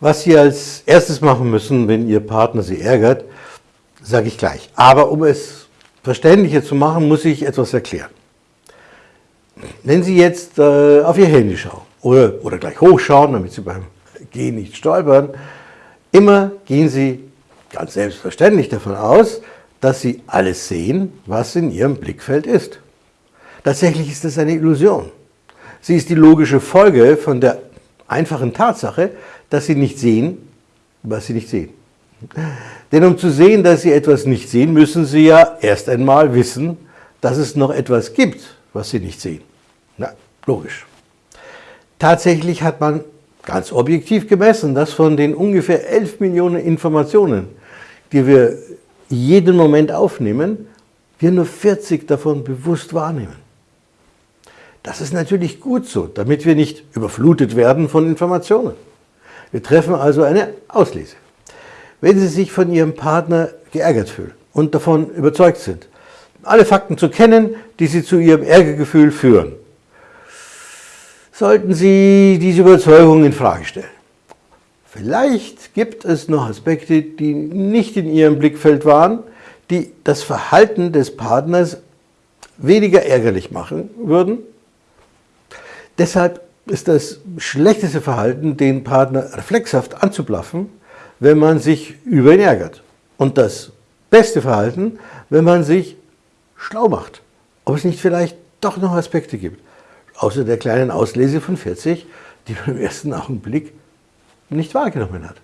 Was Sie als erstes machen müssen, wenn Ihr Partner Sie ärgert, sage ich gleich. Aber um es verständlicher zu machen, muss ich etwas erklären. Wenn Sie jetzt äh, auf Ihr Handy schauen oder, oder gleich hochschauen, damit Sie beim Gehen nicht stolpern, immer gehen Sie ganz selbstverständlich davon aus, dass Sie alles sehen, was in Ihrem Blickfeld ist. Tatsächlich ist das eine Illusion. Sie ist die logische Folge von der einfachen Tatsache, dass Sie nicht sehen, was Sie nicht sehen. Denn um zu sehen, dass Sie etwas nicht sehen, müssen Sie ja erst einmal wissen, dass es noch etwas gibt, was Sie nicht sehen. Na, logisch. Tatsächlich hat man ganz objektiv gemessen, dass von den ungefähr 11 Millionen Informationen, die wir jeden Moment aufnehmen, wir nur 40 davon bewusst wahrnehmen. Das ist natürlich gut so, damit wir nicht überflutet werden von Informationen. Wir treffen also eine Auslese. Wenn Sie sich von Ihrem Partner geärgert fühlen und davon überzeugt sind, alle Fakten zu kennen, die Sie zu Ihrem Ärgergefühl führen, sollten Sie diese Überzeugung in Frage stellen. Vielleicht gibt es noch Aspekte, die nicht in Ihrem Blickfeld waren, die das Verhalten des Partners weniger ärgerlich machen würden. Deshalb ist das schlechteste Verhalten, den Partner reflexhaft anzublaffen, wenn man sich über ihn ärgert. Und das beste Verhalten, wenn man sich schlau macht, ob es nicht vielleicht doch noch Aspekte gibt, außer der kleinen Auslese von 40, die man im ersten Augenblick nicht wahrgenommen hat.